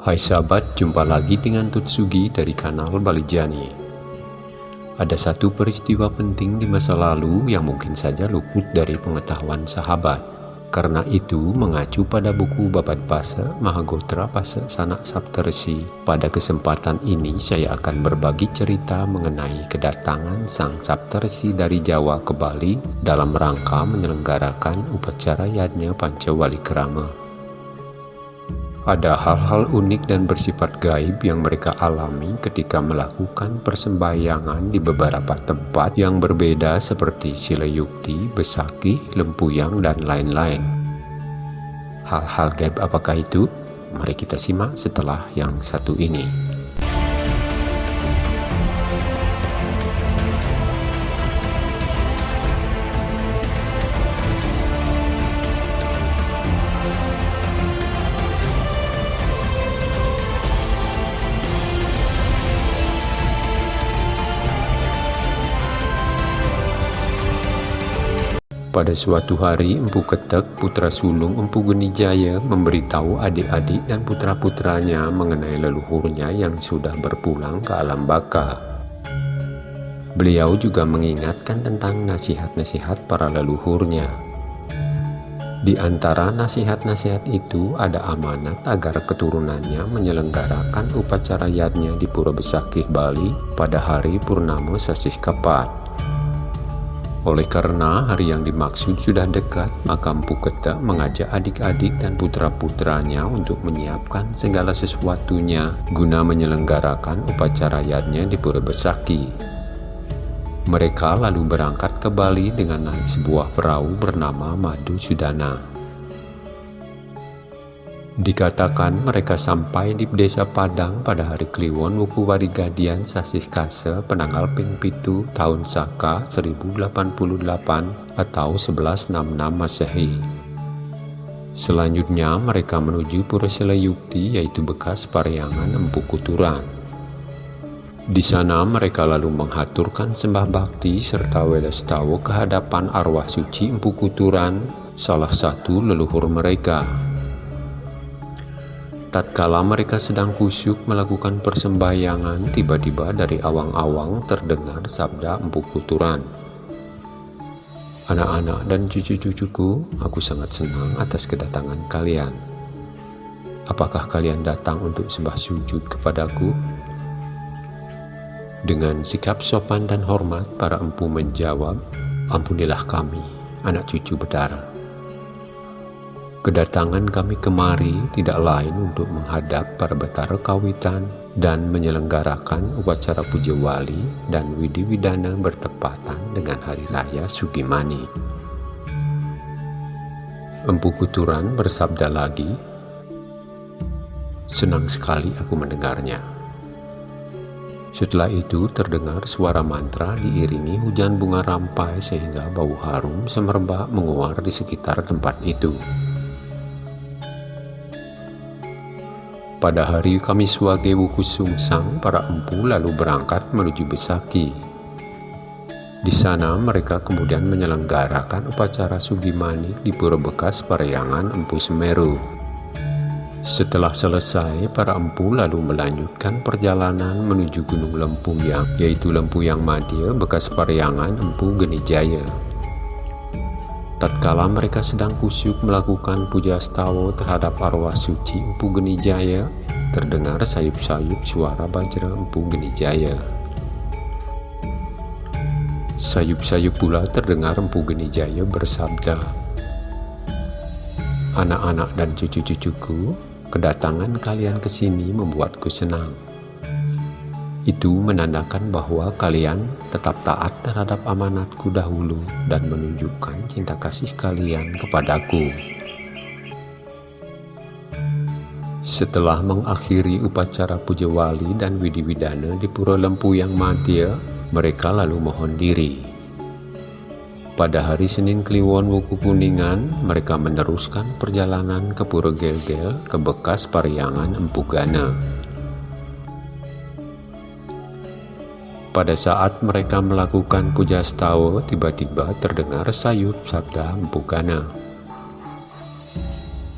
Hai sahabat, jumpa lagi dengan Tutsugi dari kanal Balijani. Ada satu peristiwa penting di masa lalu yang mungkin saja luput dari pengetahuan sahabat. Karena itu, mengacu pada buku Babat Pasa Mahagotra Pasa Sanak Saptarsi, pada kesempatan ini saya akan berbagi cerita mengenai kedatangan Sang Saptarsi dari Jawa ke Bali dalam rangka menyelenggarakan upacara yadnya Pancawali Kerama. Ada hal-hal unik dan bersifat gaib yang mereka alami ketika melakukan persembahyangan di beberapa tempat yang berbeda seperti Silayukti, Besaki, Lempuyang, dan lain-lain. Hal-hal gaib apakah itu? Mari kita simak setelah yang satu ini. Pada suatu hari, Empu Ketek, putra sulung Empu Genijaya, memberitahu adik-adik dan putra-putranya mengenai leluhurnya yang sudah berpulang ke alam baka. Beliau juga mengingatkan tentang nasihat-nasihat para leluhurnya. Di antara nasihat-nasihat itu ada amanat agar keturunannya menyelenggarakan upacara yadnya di Pura Besakih, Bali pada hari Purnama Sasih Kapat. Oleh karena hari yang dimaksud sudah dekat, maka Ketek mengajak adik-adik dan putra-putranya untuk menyiapkan segala sesuatunya guna menyelenggarakan upacara yadnya di Pura Besaki. Mereka lalu berangkat ke Bali dengan naik sebuah perahu bernama Madu Sudana. Dikatakan mereka sampai di desa Padang pada hari Kliwon Wuku Warigadian Sasih Kase penanggal Ping Pitu tahun Saka 1088 atau 1166 Masehi. Selanjutnya mereka menuju Pura Selayukti yaitu bekas Pariangan Empu Kuturan. Di sana mereka lalu menghaturkan sembah bakti serta welestawo kehadapan arwah suci Empu Kuturan, salah satu leluhur mereka. Tatkala mereka sedang kusyuk melakukan persembahyangan, tiba-tiba dari awang-awang terdengar sabda empuk kuturan. Anak-anak dan cucu-cucuku, aku sangat senang atas kedatangan kalian. Apakah kalian datang untuk sembah sujud kepadaku? Dengan sikap sopan dan hormat, para empu menjawab, Ampunilah kami, anak cucu berdarah. Kedatangan kami kemari tidak lain untuk menghadap para betara kawitan dan menyelenggarakan upacara puja wali dan widi widana bertepatan dengan hari raya Sugimani. Empu Kuturan bersabda lagi, Senang sekali aku mendengarnya. Setelah itu terdengar suara mantra diiringi hujan bunga rampai sehingga bau harum semerbak menguar di sekitar tempat itu. Pada hari Kamis Wage Wuku Sungsang, para empu lalu berangkat menuju Besaki. Di sana mereka kemudian menyelenggarakan upacara Sugimani di Pura Bekas Parayangan Empu Semeru. Setelah selesai, para empu lalu melanjutkan perjalanan menuju Gunung Lempuyang, yaitu Lempuyang Madya bekas Parayangan Empu Genijaya. Tatkala mereka sedang kusyuk melakukan puja stawo terhadap arwah suci Empu Genijaya, terdengar sayup-sayup suara bajra Empu Genijaya. Sayup-sayup pula terdengar Empu Genijaya bersabda, Anak-anak dan cucu-cucuku, kedatangan kalian ke sini membuatku senang. Itu menandakan bahwa kalian tetap taat terhadap amanatku dahulu dan menunjukkan cinta kasih kalian kepadaku. Setelah mengakhiri upacara puja wali dan widi-widana di Pura Lempu yang mereka lalu mohon diri. Pada hari Senin Kliwon Wuku Kuningan, mereka meneruskan perjalanan ke Pura Gelgel ke bekas Pariangan Empugana. Pada saat mereka melakukan puja stawa, tiba-tiba terdengar sayup sabda Mpugana.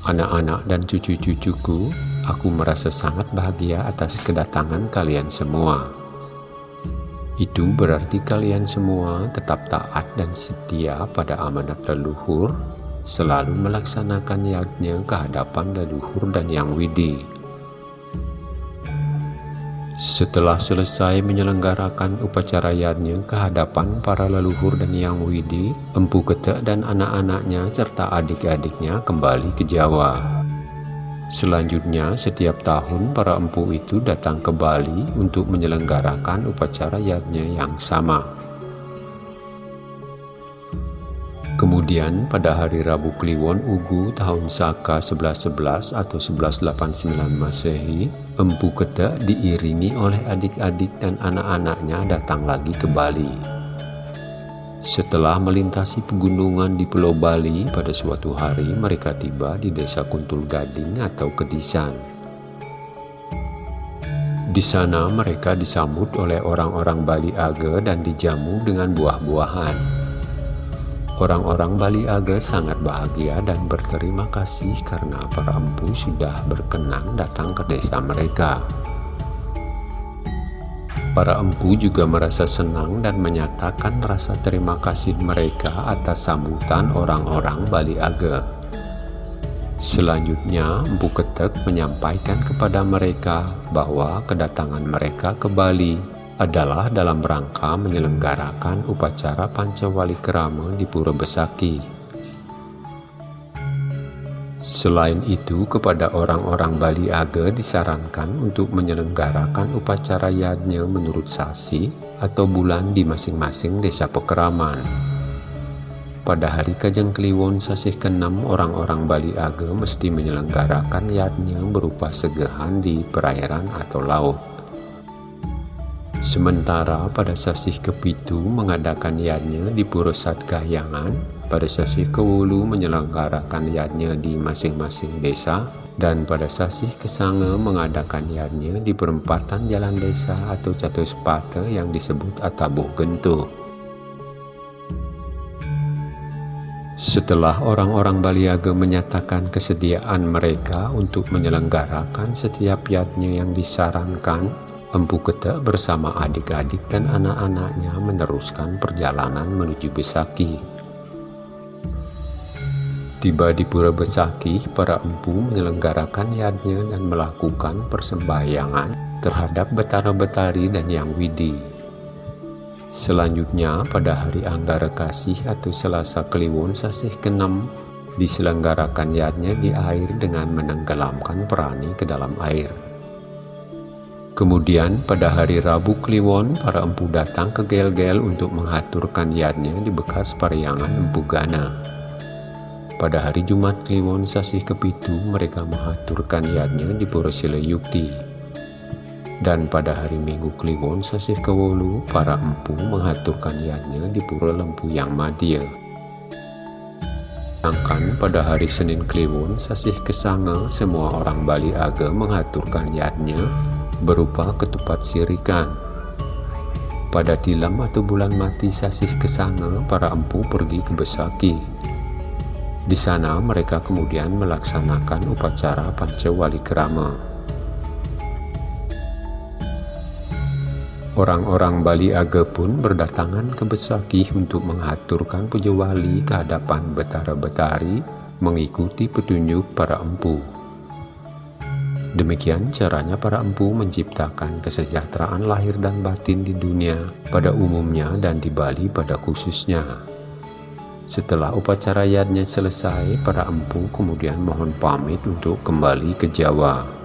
Anak-anak dan cucu-cucuku, Aku merasa sangat bahagia atas kedatangan kalian semua. Itu berarti kalian semua tetap taat dan setia pada amanat leluhur, selalu melaksanakan yadnya ke hadapan leluhur dan yang widi. Setelah selesai menyelenggarakan upacara yadnya ke hadapan para leluhur dan yang widi, Empu Ketek dan anak-anaknya serta adik-adiknya kembali ke Jawa. Selanjutnya, setiap tahun para empu itu datang ke Bali untuk menyelenggarakan upacara yagnya yang sama. Kemudian pada hari Rabu Kliwon Ugu tahun Saka 1111 atau 1189 Masehi, Empu Ketek diiringi oleh adik-adik dan anak-anaknya datang lagi ke Bali. Setelah melintasi pegunungan di Pulau Bali, pada suatu hari mereka tiba di desa Kuntul Gading atau Kedisan. Di sana mereka disambut oleh orang-orang Bali Age dan dijamu dengan buah-buahan. Orang-orang Bali Age sangat bahagia dan berterima kasih karena para empu sudah berkenan datang ke desa mereka. Para empu juga merasa senang dan menyatakan rasa terima kasih mereka atas sambutan orang-orang Bali Age. Selanjutnya, Empu Ketek menyampaikan kepada mereka bahwa kedatangan mereka ke Bali adalah dalam rangka menyelenggarakan upacara Pancawali Kerama di Pura Besaki. Selain itu, kepada orang-orang Bali Age disarankan untuk menyelenggarakan upacara yadnya menurut sasi atau bulan di masing-masing desa pekeraman. Pada hari Kajang Kliwon Sasih ke-6, orang-orang Bali Age mesti menyelenggarakan yadnya berupa segehan di perairan atau laut. Sementara pada Sasih ke-7 mengadakan yadnya di Pura Sadgahyangan, pada sasi kewulu menyelenggarakan yadnya di masing-masing desa dan pada sasi kesange mengadakan yadnya di perempatan jalan desa atau jatuh sepata yang disebut Atabuh Gento. Setelah orang-orang Baliaga menyatakan kesediaan mereka untuk menyelenggarakan setiap yadnya yang disarankan, Empu Ketek bersama adik-adik dan anak-anaknya meneruskan perjalanan menuju Besaki. Tiba di Pura Besaki, para empu menyelenggarakan yadnya dan melakukan persembahyangan terhadap Betara-Betari dan Yang Widi. Selanjutnya, pada hari Anggara Kasih atau Selasa Kliwon Sasih ke-6, diselenggarakan yadnya di air dengan menenggelamkan perani ke dalam air. Kemudian pada hari Rabu Kliwon, para empu datang ke Gel-Gel untuk mengaturkan yadnya di bekas pariangan Empu Gana. Pada hari Jumat Kliwon Sasih Kepitu, mereka mengaturkan yadnya di Porosile Yukti. Dan pada hari Minggu Kliwon Sasih Kewolu, para empu mengaturkan yadnya di Pura Lempu Yang Madya. Sedangkan pada hari Senin Kliwon Sasih Kesanga, semua orang Bali Aga mengaturkan yadnya berupa ketupat sirikan. Pada tilam atau bulan mati Sasih Kesanga, para empu pergi ke Besaki di sana mereka kemudian melaksanakan upacara Pancawali Krama. Orang-orang Bali Age pun berdatangan ke Besaki untuk mengaturkan puja wali ke hadapan Betara-Betari mengikuti petunjuk para empu. Demikian caranya para empu menciptakan kesejahteraan lahir dan batin di dunia pada umumnya dan di Bali pada khususnya. Setelah upacara yadnya selesai, para empu kemudian mohon pamit untuk kembali ke Jawa.